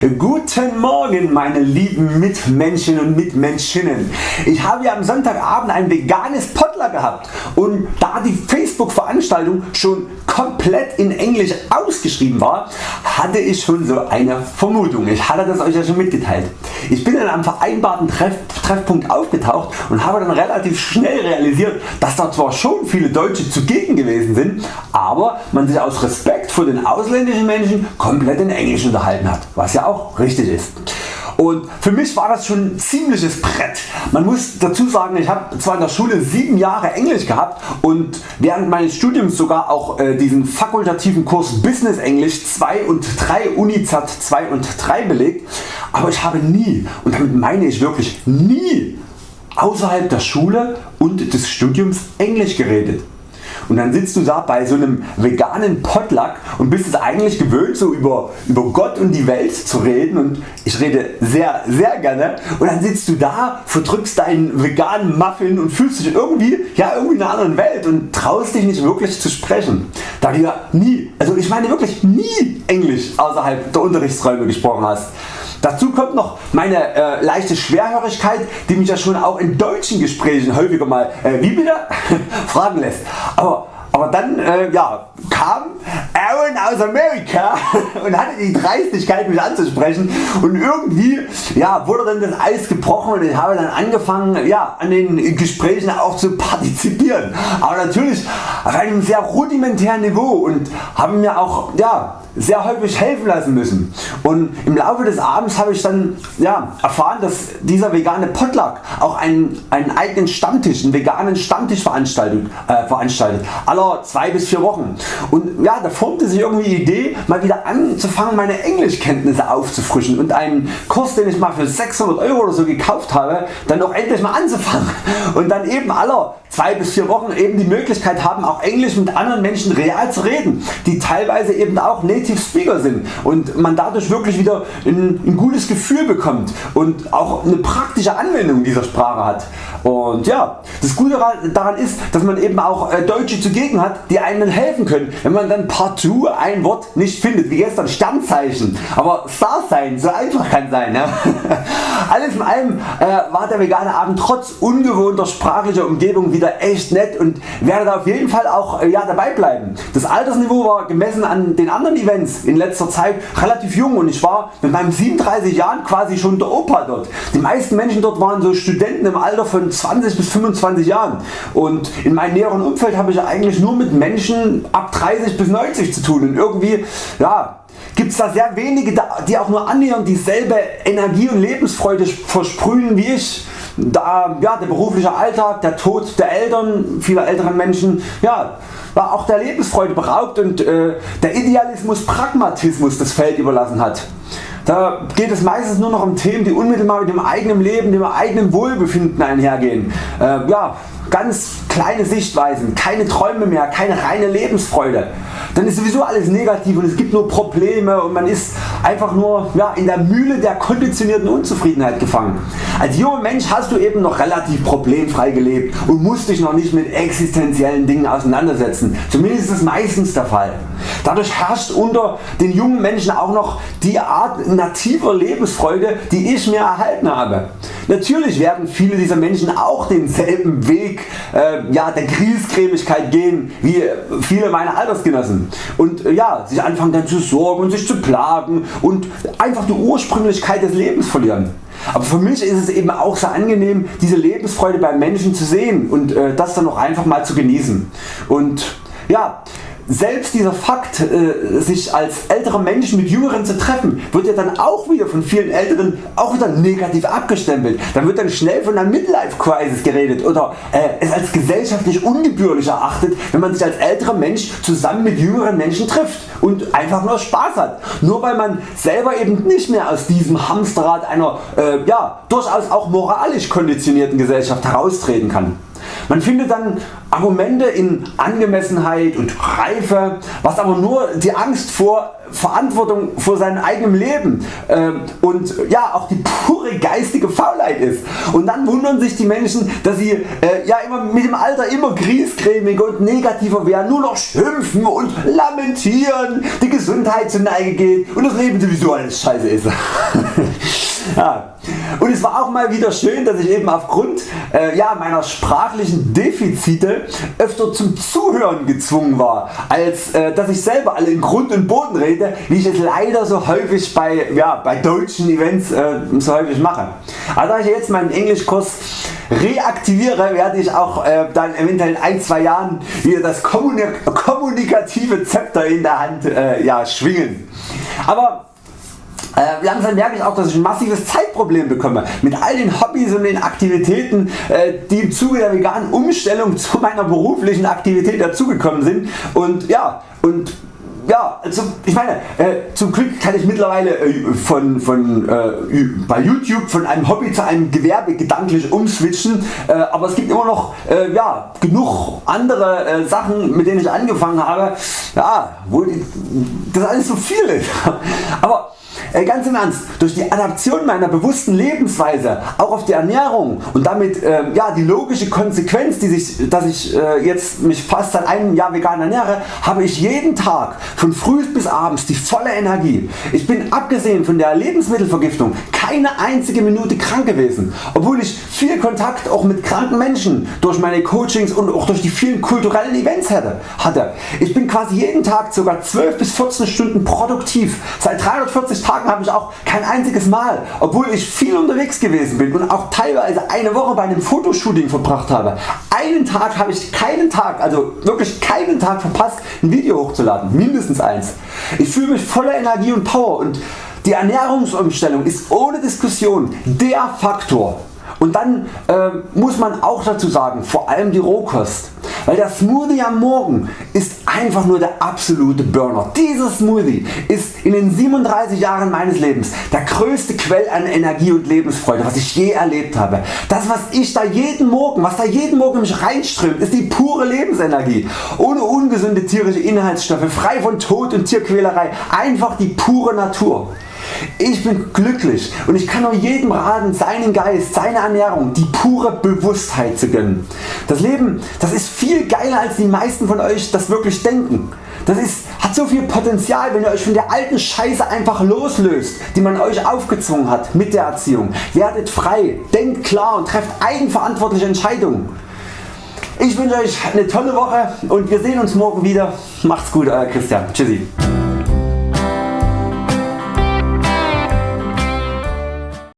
Guten Morgen meine lieben Mitmenschen und Mitmenschinnen. Ich habe ja am Sonntagabend ein veganes Potluck gehabt und da die Facebook Veranstaltung schon komplett in Englisch ausgeschrieben war, hatte ich schon so eine Vermutung. Ich hatte das Euch ja schon mitgeteilt. Ich bin dann am vereinbarten Treff Treffpunkt aufgetaucht und habe dann relativ schnell realisiert, dass da zwar schon viele Deutsche zugegen gewesen sind, aber man sich aus Respekt vor den ausländischen Menschen komplett in Englisch unterhalten hat, was ja auch richtig ist. Und für mich war das schon ein ziemliches Brett. Man muss dazu sagen, ich habe zwar in der Schule 7 Jahre Englisch gehabt und während meines Studiums sogar auch äh, diesen fakultativen Kurs Business Englisch 2 und 3 Unizat 2 und 3 belegt, aber ich habe nie und damit meine ich wirklich nie außerhalb der Schule und des Studiums Englisch geredet und dann sitzt du da bei so einem veganen Potluck und bist es eigentlich gewöhnt so über, über Gott und die Welt zu reden und ich rede sehr sehr gerne und dann sitzt du da, verdrückst deinen veganen Muffin und fühlst dich irgendwie, ja, irgendwie in einer anderen Welt und traust dich nicht wirklich zu sprechen. Da du ja nie, also ich meine wirklich nie Englisch außerhalb der Unterrichtsräume gesprochen hast. Dazu kommt noch meine äh, leichte Schwerhörigkeit, die mich ja schon auch in deutschen Gesprächen häufiger mal äh, wie bitte fragen lässt. Aber, aber dann äh, ja, kam Aaron aus Amerika und hatte die Dreistigkeit mich anzusprechen und irgendwie ja, wurde dann das Eis gebrochen und ich habe dann angefangen ja, an den Gesprächen auch zu partizipieren. Aber natürlich auf einem sehr rudimentären Niveau und haben mir auch ja, sehr häufig helfen lassen müssen. Und im Laufe des Abends habe ich dann ja, erfahren, dass dieser vegane Potluck auch einen, einen eigenen Stammtisch, einen veganen Stammtisch veranstaltet, äh, veranstaltet, aller 2 bis 4 Wochen. Und ja, da formte sich irgendwie die Idee mal wieder anzufangen meine Englischkenntnisse aufzufrischen und einen Kurs den ich mal für 600 Euro oder so gekauft habe, dann auch endlich mal anzufangen und dann eben aller 2 bis 4 Wochen eben die Möglichkeit haben auch Englisch mit anderen Menschen real zu reden, die teilweise eben auch Native Speaker sind und man dadurch wirklich wieder ein, ein gutes Gefühl bekommt und auch eine praktische Anwendung dieser Sprache hat. Und ja, das Gute daran ist, dass man eben auch äh, Deutsche zugegen hat, die einem helfen können, wenn man dann partout ein Wort nicht findet, wie gestern Sternzeichen, aber Star sein, so einfach kann sein. Ja? Alles in allem äh, war der vegane Abend trotz ungewohnter sprachlicher Umgebung wieder echt nett und werde auf jeden Fall auch äh, ja, dabei bleiben. Das Altersniveau war gemessen an den anderen Events in letzter Zeit relativ jung und ich war mit meinen 37 Jahren quasi schon der Opa dort. Die meisten Menschen dort waren so Studenten im Alter von 20 bis 25 Jahren. Und in meinem näheren Umfeld habe ich eigentlich nur mit Menschen ab 30 bis 90 zu tun. Und irgendwie ja, gibt es da sehr wenige die auch nur annähernd dieselbe Energie und Lebensfreude versprühen wie ich. Da ja, der berufliche Alltag, der Tod der Eltern vieler älteren Menschen ja, war auch der Lebensfreude beraubt und äh, der Idealismus Pragmatismus das Feld überlassen hat. Da geht es meistens nur noch um Themen die unmittelbar mit dem eigenen Leben, dem eigenen Wohlbefinden einhergehen. Äh, ja, ganz kleine Sichtweisen, keine Träume mehr, keine reine Lebensfreude. Dann ist sowieso alles negativ und es gibt nur Probleme und man ist einfach nur ja, in der Mühle der konditionierten Unzufriedenheit gefangen. Als junger Mensch hast du eben noch relativ problemfrei gelebt und musst dich noch nicht mit existenziellen Dingen auseinandersetzen. Zumindest ist das meistens der Fall. Dadurch herrscht unter den jungen Menschen auch noch die Art nativer Lebensfreude die ich mir erhalten habe. Natürlich werden viele dieser Menschen auch denselben Weg äh, ja, der Griesgrämigkeit gehen wie viele meiner Altersgenossen und äh, ja, sich anfangen dann zu sorgen und sich zu plagen und einfach die Ursprünglichkeit des Lebens verlieren. Aber für mich ist es eben auch sehr angenehm diese Lebensfreude beim Menschen zu sehen und äh, das dann auch einfach mal zu genießen. Und ja, selbst dieser Fakt äh, sich als ältere Menschen mit jüngeren zu treffen wird ja dann auch wieder von vielen Älteren auch wieder negativ abgestempelt. Dann wird dann schnell von einer Midlife Crisis geredet oder äh, es als gesellschaftlich ungebührlich erachtet wenn man sich als älterer Mensch zusammen mit jüngeren Menschen trifft und einfach nur Spaß hat. Nur weil man selber eben nicht mehr aus diesem Hamsterrad einer äh, ja, durchaus auch moralisch konditionierten Gesellschaft heraustreten kann. Man findet dann Argumente in Angemessenheit und Reife, was aber nur die Angst vor Verantwortung vor seinem eigenen Leben äh, und ja auch die pure geistige Faulheit ist. Und dann wundern sich die Menschen, dass sie äh, ja immer mit dem Alter immer griesgrämiger und negativer werden, nur noch schimpfen und lamentieren, die Gesundheit zur Neige geht und das Leben sowieso alles scheiße ist. ja. Und es war auch mal wieder schön, dass ich eben aufgrund äh, ja, meiner sprachlichen Defizite öfter zum Zuhören gezwungen war, als äh, dass ich selber alle in Grund und Boden rede, wie ich es leider so häufig bei, ja, bei deutschen Events äh, so häufig mache. Also da ich jetzt meinen Englischkurs reaktiviere, werde ich auch äh, dann eventuell in ein, zwei Jahren wieder das kommunik kommunikative Zepter in der Hand äh, ja, schwingen. Aber äh, langsam merke ich auch, dass ich ein massives Zeitproblem bekomme mit all den Hobbys und den Aktivitäten, äh, die im Zuge der veganen Umstellung zu meiner beruflichen Aktivität dazugekommen sind. Und ja, und ja, also ich meine, äh, zum Glück kann ich mittlerweile äh, von, von, äh, bei YouTube von einem Hobby zu einem Gewerbe gedanklich umswitchen, äh, aber es gibt immer noch äh, ja, genug andere äh, Sachen mit denen ich angefangen habe, ja, wo das alles so viel ist. aber Ganz im Ernst, durch die Adaption meiner bewussten Lebensweise auch auf die Ernährung und damit äh, ja, die logische Konsequenz, die sich, dass ich äh, jetzt mich fast seit einem Jahr vegan ernähre, habe ich jeden Tag von früh bis abends die volle Energie. Ich bin abgesehen von der Lebensmittelvergiftung keine einzige Minute krank gewesen, obwohl ich viel Kontakt auch mit kranken Menschen durch meine Coachings und auch durch die vielen kulturellen Events hatte. Ich bin quasi jeden Tag ca. 12 bis 14 Stunden produktiv. Seit 340 Tagen habe ich auch kein einziges Mal, obwohl ich viel unterwegs gewesen bin und auch teilweise eine Woche bei einem Fotoshooting verbracht habe. Einen Tag habe ich keinen Tag, also wirklich keinen Tag verpasst ein Video hochzuladen, mindestens eins. Ich fühle mich voller Energie und Power und die Ernährungsumstellung ist ohne Diskussion der Faktor, und dann äh, muss man auch dazu sagen, vor allem die Rohkost. Weil der Smoothie am Morgen ist einfach nur der absolute Burner. Dieser Smoothie ist in den 37 Jahren meines Lebens der größte Quell an Energie und Lebensfreude was ich je erlebt habe. Das was ich da jeden Morgen, was da jeden Morgen mich reinströmt ist die pure Lebensenergie. Ohne ungesunde tierische Inhaltsstoffe, frei von Tod und Tierquälerei. Einfach die pure Natur. Ich bin glücklich und ich kann nur jedem raten seinen Geist, seine Ernährung, die pure Bewusstheit zu gönnen. Das Leben das ist viel geiler als die meisten von Euch das wirklich denken. Das ist, hat so viel Potenzial wenn ihr Euch von der alten Scheiße einfach loslöst die man Euch aufgezwungen hat mit der Erziehung. Werdet frei, denkt klar und trefft eigenverantwortliche Entscheidungen. Ich wünsche Euch eine tolle Woche und wir sehen uns morgen wieder. Macht's gut Euer Christian. Tschüssi.